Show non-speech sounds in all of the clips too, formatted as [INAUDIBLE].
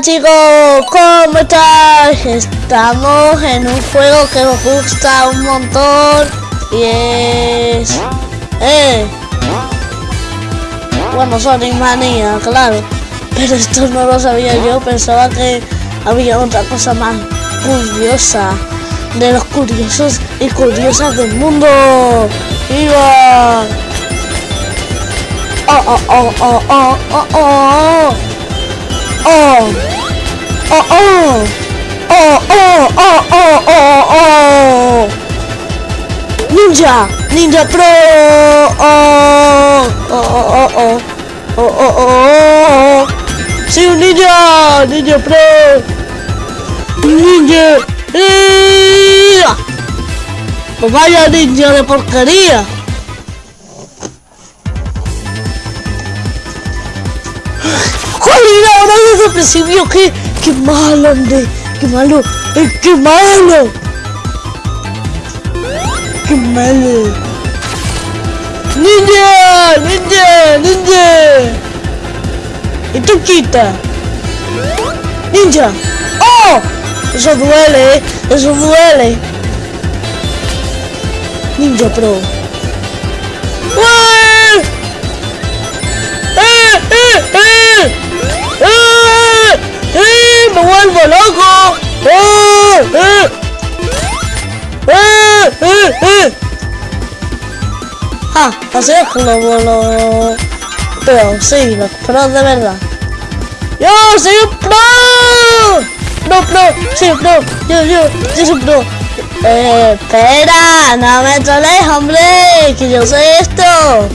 Chicos, ¿cómo estáis? Estamos en un juego que me gusta un montón y es... ¡Eh! Bueno, Sonic Manía, claro. Pero esto no lo sabía yo, pensaba que había otra cosa más curiosa de los curiosos y curiosas del mundo. ¡Viva! ¡Oh, oh, oh, oh, oh, oh, oh! ¡Oh! ¡Oh, oh! ¡Oh, oh, oh, oh, oh, oh! ¡Ninja! ¡Ninja Pro! ¡Oh! ¡Oh, oh, oh, oh! ¡Oh, oh, oh, oh! ¡Sí, un ninja! ¡Ninja Pro! ¡Ninja! ¡Ninja! ¡Pues vaya ninja de porquería! ¡Joder! Ahora desde el principio, qué, qué malo, hombre, qué malo, eh, qué malo, qué malo. ¡Ninja! ¡Ninja! ¡Ninja! ¡Y tú quita! ¡Ninja! ¡Oh! Eso duele, ¿eh? Eso duele. Ninja Pro. ¡Eh! ¡Eh! ¡Eh! ¡Eh! ¡Eh! ¡Eh! ¡Me vuelvo loco! ¡Eh! ¡Eh! ¡Eh! ¡Eh! ¡Eh! Ah, así es como lo... Pero sí, los pros de verdad. ¡Yo soy un pro! ¡Pro, pro! ¡Soy un pro! ¡Yo, yo! ¡Yo soy un pro! Eh, espera, no me trolees, hombre, que yo sé esto.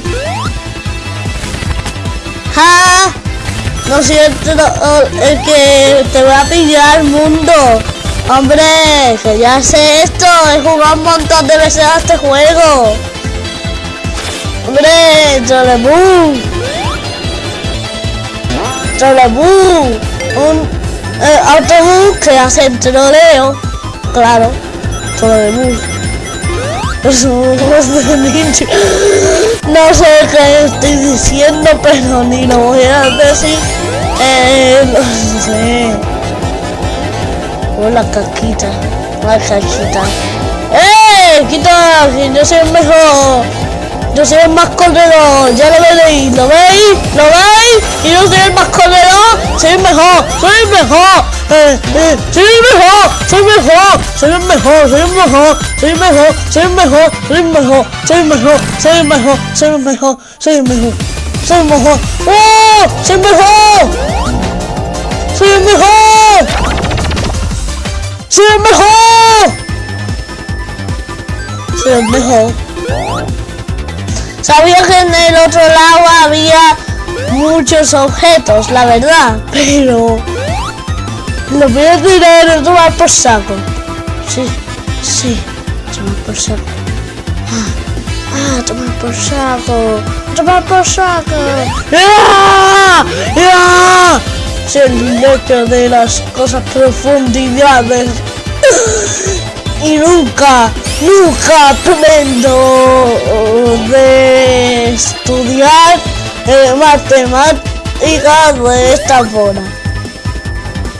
¡Ja! No soy el, el que te voy a pillar mundo. Hombre, que ya sé esto. He jugado un montón de veces a este juego. Hombre, Trolebú. Trolebú. Un eh, autobús que hace el troleo. Claro, Trolebú. [LAUGHS] Los de ninja. No sé qué estoy diciendo, pero ni lo voy a decir. Eh, no sé. Hola, caquita. La caquita. ¡Eh! Quita, yo soy el mejor. Yo soy el más corredor. Ya lo veréis. ¿Lo veis? ¿Lo veis? Y yo soy el más corredor. Soy el mejor. Soy el mejor. Eh, eh, soy el mejor. Soy el mejor. Soy el mejor. Soy el mejor. Soy el mejor. Soy el mejor. Soy el mejor. Soy el mejor. Soy el mejor. Soy el mejor. Soy el mejor. Soy el mejor. ¡Oh! Soy el mejor. Soy el mejor. Soy el mejor. Soy el mejor. Sabía que en el otro lado había muchos objetos, la verdad, pero lo voy a tirar a tomar por saco. Sí, sí, tomar por saco. Ah, ah, tomar por saco, tomar por saco. ¡Ah! ¡Ah! Soy el lecho de las cosas profundidades y nunca, nunca aprendo de estudiar eh, matemáticas de esta forma.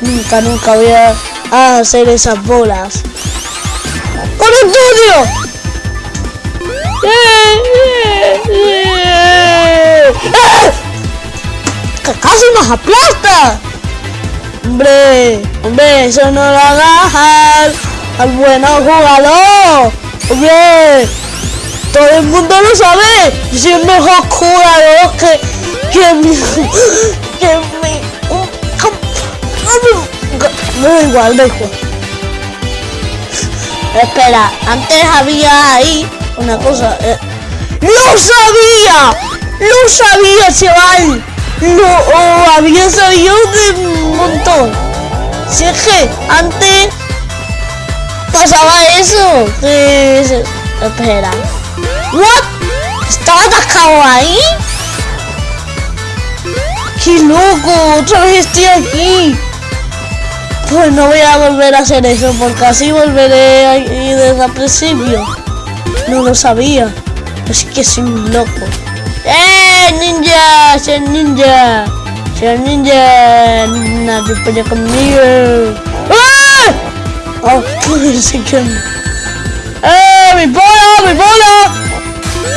Nunca, nunca voy a hacer esas bolas. ¡Con estudio! ¡Que casi nos aplasta! Hombre, hombre, eso no lo hagas al, al bueno jugador. Hombre, todo el mundo lo sabe. Yo soy el mejor jugador que, que [LAUGHS] que me da igual, da igual. Espera, antes había ahí una cosa. Eh. ¡Lo sabía! ¡Lo sabía, chaval! Lo oh, había sabido de un montón. Si es que antes pasaba eso. Que. Espera. ¿What? ¿Estaba atascado ahí? ¡Qué loco! Otra vez estoy aquí. Pues no voy a volver a hacer eso porque así volveré ahí desde el principio. No lo sabía. Es que soy un loco. ¡Eh, ninja! ¡Soy ninja! Señor ninja, nadie pelea conmigo. ¡Ah! Oh, sí que... ¡Eh, mi bola, mi bola!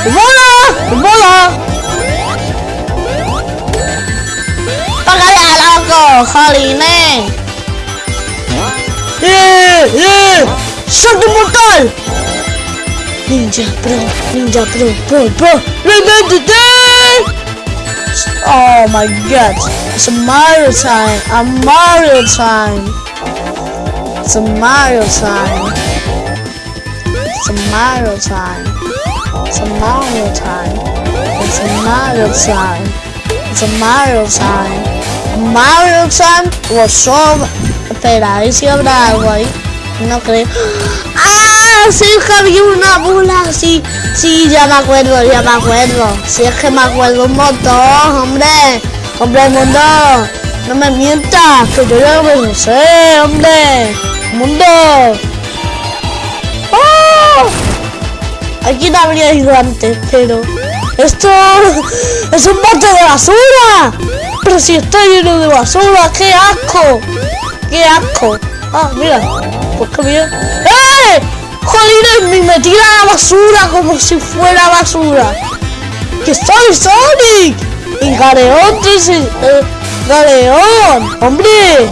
¡Mi bola, mi bola! ¡Págale, loco! ¡Jolines! ¡Eh, ¡Salto mortal! Ninja Pro, Ninja Pro, Pro, Pro, Revented Oh my god, it's a Mario time, a Mario time. It's a Mario time. It's a Mario time. It's a Mario time. It's a Mario time. It's a Mario time. Mario time was so... Espera, ahí sí habrá algo ahí. No creo. ¡Ah! Sí, había una bola. Sí, sí, ya me acuerdo, ya me acuerdo. Sí, es que me acuerdo un montón, hombre. Hombre, mundo. No me mientas, que yo ya lo sé, hombre. Mundo. ¡Oh! Aquí no habría ido antes, pero... ¡Esto [LAUGHS] es un bote de basura! Pero si está lleno de basura, ¡qué asco! ¡Qué asco! Ah, mira, ¡Eh! ¡Joder! Me metí a la basura como si fuera basura. ¡Que soy Sonic! Y Galeón, eh, Galeón, hombre.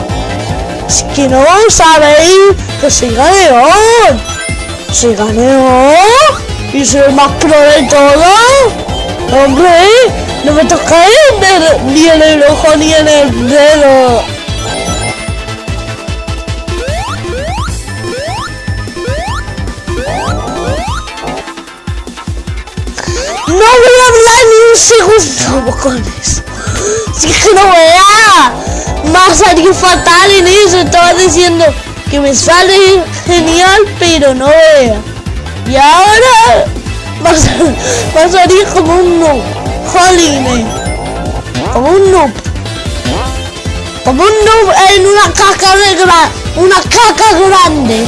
Es que no sabéis que soy Galeón. Soy Galeón. Y soy el más pro de todo. Hombre, no me tocáis ni en el ojo ni en el dedo. Un segundo, bocones. Si es que no vea. Va a salir fatal en eso. Estaba diciendo que me sale genial, pero no vea. Y ahora va a, sal- va a salir como un noob. Jolines. Como un noob. Como un noob en una caca de gra- una caca grande.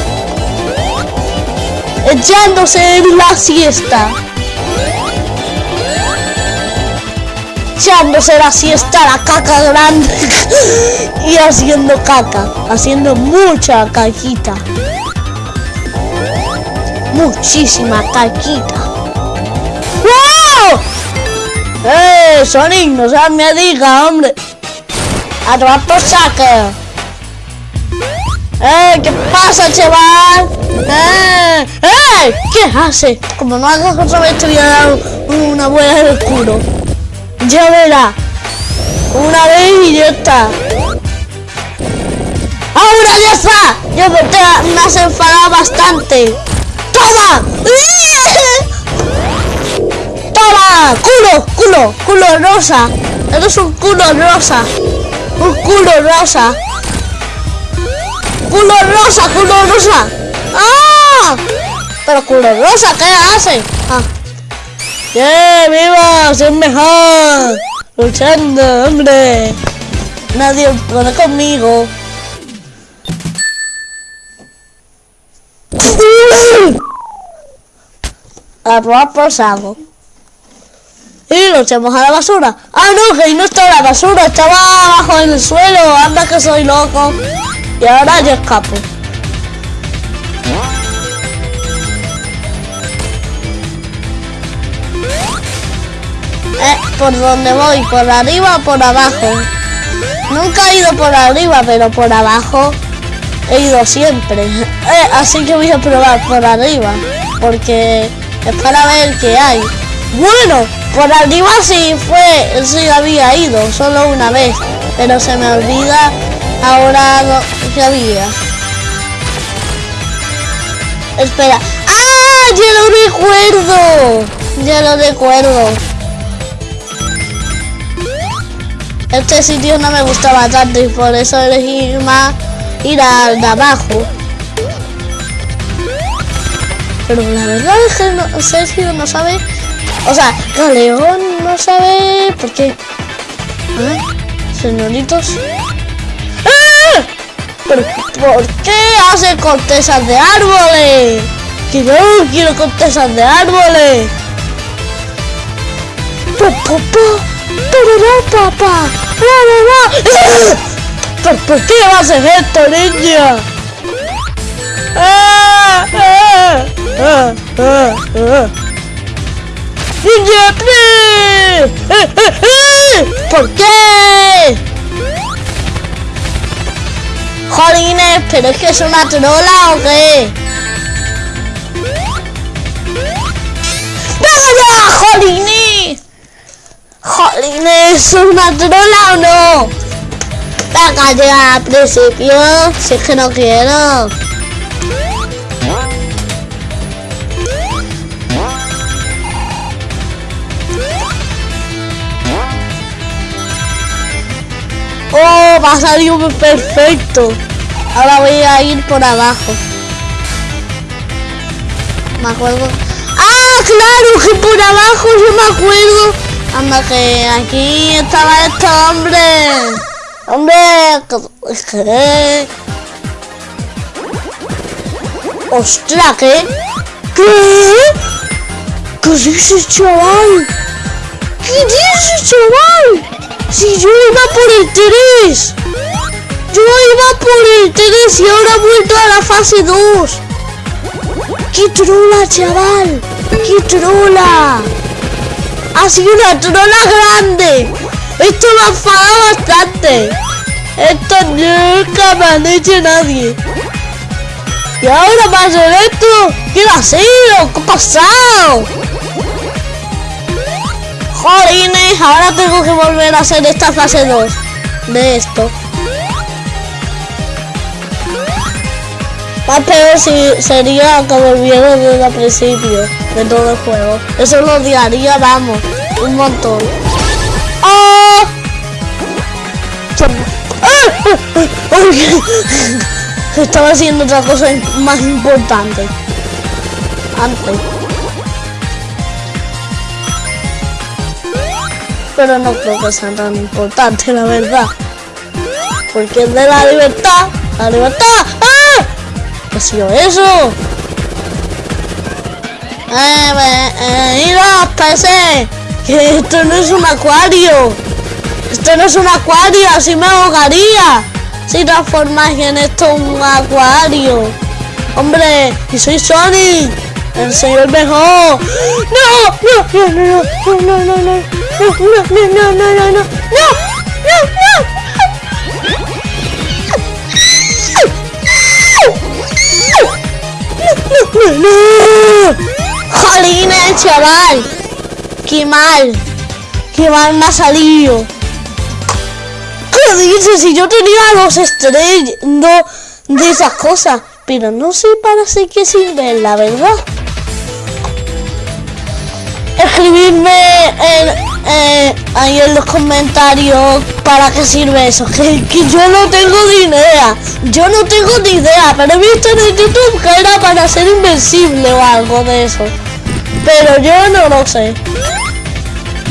Echándose en la siesta. Echándose la siesta la caca grande [LAUGHS] y haciendo caca, haciendo mucha caquita. Muchísima caquita. ¡Wow! ¡Eh, Sonic! No seas me diga, hombre. A tomar por. ¡Eh! ¿Qué pasa, chaval? ¡Eh! ¡Eh! ¿Qué hace? Como no hagas otra vez te voy a dar una buena en el culo. Ya verá. Una vez está. ¡Ahora ya está! Ya me, has enfadado bastante. ¡Toma! [LAUGHS] ¡Toma! ¡Culo! ¡Culo! ¡Culo rosa! Eres un culo rosa. Un culo rosa. ¡Culo rosa! ¡Culo rosa! ¡Ah! Pero culo rosa, ¿qué hace? Ah. ¡Yeah, viva! ¡Soy mejor! ¡Luchando, hombre! Nadie puede conmigo. A probar por saco. Y lo echamos a la basura. ¡Ah, no! Que ahí no está la basura. Estaba abajo en el suelo. Anda que soy loco. Y ahora yo escapo. Eh, ¿por dónde voy? ¿Por arriba o por abajo? Nunca he ido por arriba, pero por abajo he ido siempre. [LAUGHS] Eh, así que voy a probar por arriba, porque es para ver qué hay. Bueno, por arriba sí fue, sí había ido, solo una vez, pero se me olvida ahora lo que había. Espera. ¡Ah! Ya lo recuerdo. Ya lo recuerdo. Este sitio no me gustaba tanto y por eso elegí más ir al de abajo. Pero la verdad es que no, Sergio no sabe. O sea, Galeón no sabe por qué. ¿Ah? Señoritos. ¡Ah! ¿Pero por qué hace cortezas de árboles? Que yo no quiero cortezas de árboles. Pa, pa, pa, parará, papá. ¿Por, ¿Por qué vas a hacer esto, niña? ¡Ah! ¡Ninja! ¡Eh, eh, eh! ¿Por qué? Jolines, pero es que es una trola o qué? ¡Venga ya, Jolines! Jolines, ¿es una trola o no? Venga ya, al principio, si es que no quiero. ¡Oh! Va a salir perfecto. Ahora voy a ir por abajo. Me acuerdo. ¡Ah! ¡Claro! Que por abajo yo me acuerdo. Anda que aquí estaba este hombre. Hombre, ¿qué? ¡Ostras! ¿Qué? ¿Qué? ¿Qué dices, chaval? ¿Qué dices, chaval? Si yo iba por el 3. Yo iba por el 3 y ahora he vuelto a la fase 2. ¡Qué trola, chaval! ¡Qué trola! Ha sido una trola grande. Esto me ha enfadado bastante. Esto nunca me han hecho nadie. Y ahora va a ser esto. ¿Qué ha sido? ¿Qué ha pasado? Jolines, ahora tengo que volver a hacer esta fase 2 de esto. Más peor si sería que volviera desde el principio de todo el juego. Eso lo odiaría, vamos, un montón. ¡Oh! Estaba haciendo otra cosa más importante. Antes. pero no creo que sea tan importante, la verdad. Porque es de la libertad, la libertad. ¡Ah! ¿Qué ha sido eso? Eh, eh, PC, que esto no es un acuario. Esto no es un acuario, así me ahogaría. Si transformáis en esto un acuario. Hombre, y soy Sonic, el señor mejor. No, no, no, no, no, no no, no, no, no, no, no, no, no, no, no, no. Jolines, chaval. Qué mal. Qué mal me ha salido. ¿Qué dices? Si yo tenía los estrellas de esas cosas. Pero no sé para qué sirven, la verdad. Escribidme en eh, ahí en los comentarios para qué sirve eso. [LAUGHS] Que, yo no tengo ni idea. Yo no tengo ni idea, pero he visto en YouTube que era para ser invencible o algo de eso. Pero yo no lo sé.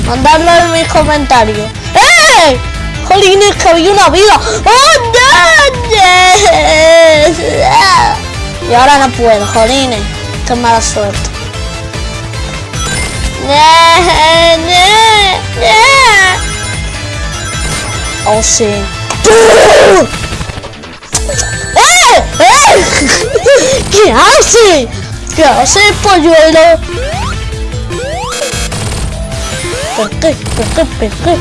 Mandadlo en mis comentarios. ¡Eh! Jolines, que había una vida. ¡Oh, [LAUGHS] Y ahora no puedo, jolines. Qué mala suerte. Oh, sí. ¡Eh! ¡Eh! ¿Qué hace? ¿Qué hace, polluelo? ¿Por qué? ¿Por qué? ¿Por qué?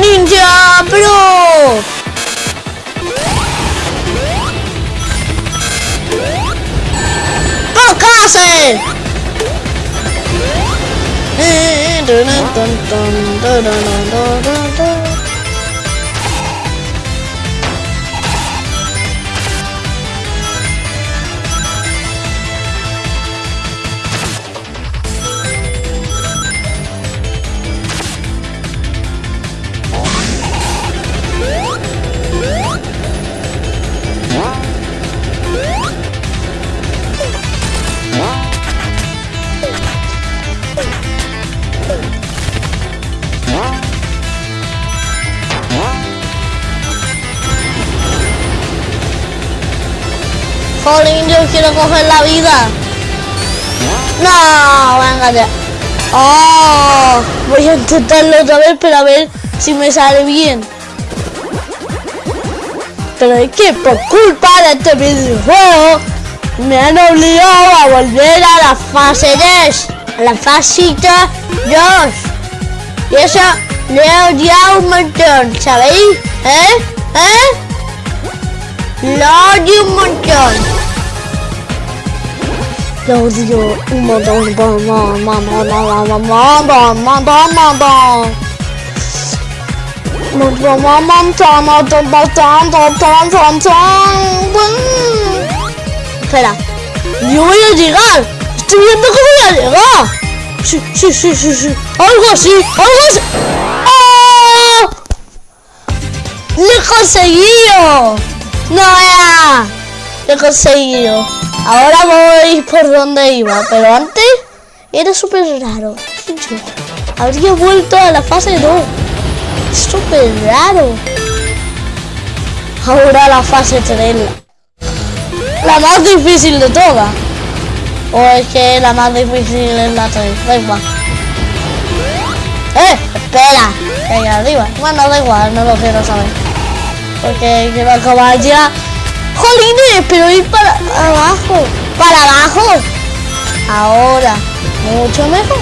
¡Ninja Bro! it! Dun, dun, do Jolín, yo quiero coger la vida. No, venga ya. Oh, voy a intentarlo otra vez para ver si me sale bien. Pero es que por culpa de este videojuego me han obligado a volver a la fase 10, a la fasita 2. Y eso le he odiado un montón, ¿sabéis? ¿Eh? ¿Eh? Lo odio un montón. Lo odio un montón. Espera, yo voy a llegar. Estoy viendo que voy a llegar. Sí, sí, sí, sí. Algo así, algo así. ¡Oh! ¡Lo he conseguido! ¡No era! Lo he conseguido. Ahora voy por donde iba, pero antes era súper raro. Habría vuelto a la fase 2. Es súper raro. Ahora la fase 3. La más difícil de todas. O es que la más difícil es la 3. Da. ¡Eh! Espera. Que hay arriba. Bueno, da igual, no lo quiero saber. Porque quiero acabar ya. ¡Jolines! Pero ir para abajo. ¡Para abajo! Ahora. Mucho mejor.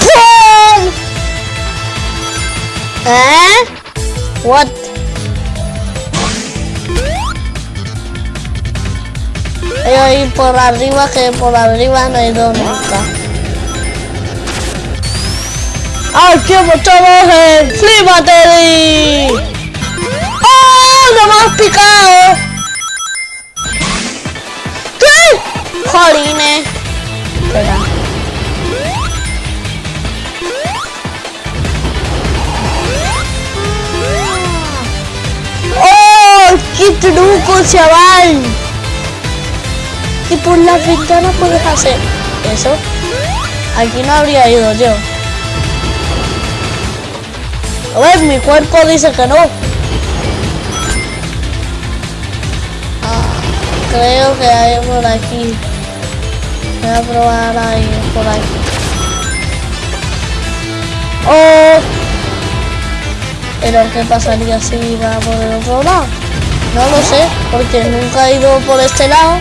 ¡Pum! ¿Eh? What? Voy a ir por arriba que por arriba no hay donde está. ¡Aquí estamos en Flimateri! ¡Oh! ¡No me has picado! ¿Qué? ¡Jolines! Espera. ¡Oh! ¡Qué truco, chaval! Y por la ventana puedes hacer eso. Aquí no habría ido yo. A ver, mi cuerpo dice que no. Ah, creo que hay por aquí. Voy a probar ahí, por aquí. Oh. Pero ¿qué pasaría si iba por el otro lado? No lo sé, porque nunca he ido por este lado.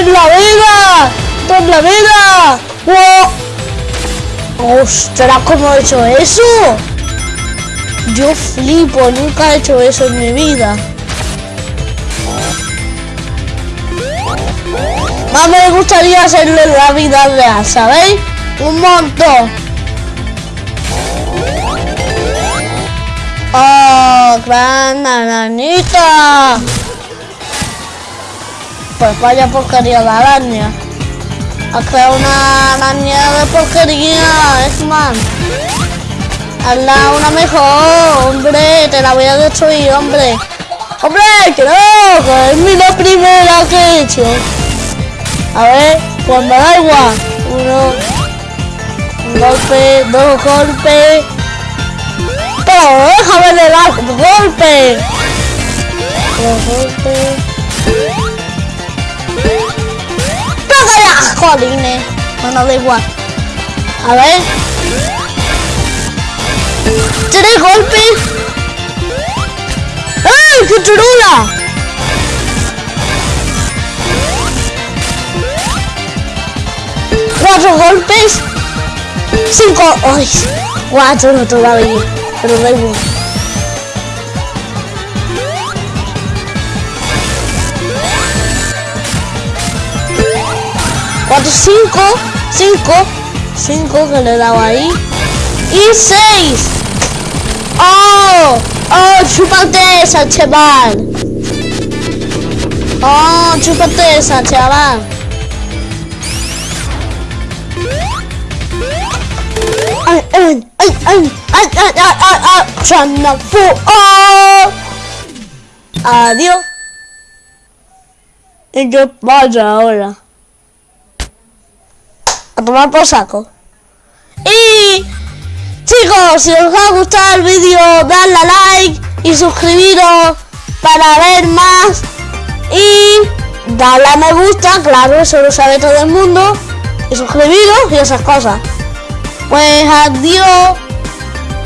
Es la vida. Es la vida. ¡Wow! ¡Ostras! ¿Cómo he hecho eso? Yo flipo, nunca he hecho eso en mi vida. Más me gustaría hacerlo en la vida real, ¿sabéis? Un montón. ¡Oh, gran! Pues vaya porquería de araña. Ha creado una araña de porquería, es man. Hazla una mejor, hombre, te la voy a destruir, hombre. ¡Hombre, que! Que es mi la primera que he hecho. A ver, pues me da igual. Uno, un golpe, dos golpes. Pero déjame de dar golpes. Dos golpes. ¡Pégale! ¡Jolines! Bueno, da igual. A ver. ¡Tres golpes! ¡Ay, qué churula! cuatro golpes. Cinco. Ay, cuatro todavía. Pero da igual. Cuatro, cinco, cinco, cinco que le dado ahí. Y seis. ¡Oh! ¡Oh! ¡Chúpate esa, chaval! ¡Oh! ¡Chúpate esa, chaval! ¡Ay, ay, ay, ay! ¡Ay, ay, ay, ay! ay! ¡Oh! ¡Adiós! ¿Y qué pasa ahora? A tomar por saco. Y... Chicos, si os ha gustado el vídeo, dadle a like y suscribiros para ver más. Y darle a me gusta, claro, eso lo sabe todo el mundo. Y suscribiros y esas cosas. Pues adiós.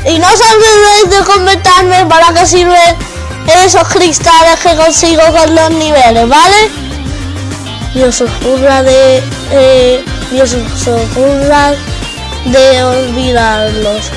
Y no os olvidéis de comentarme para qué sirven esos cristales que consigo con los niveles, ¿vale? Y os ocurra de... Eh, y os ocurra de olvidarlos.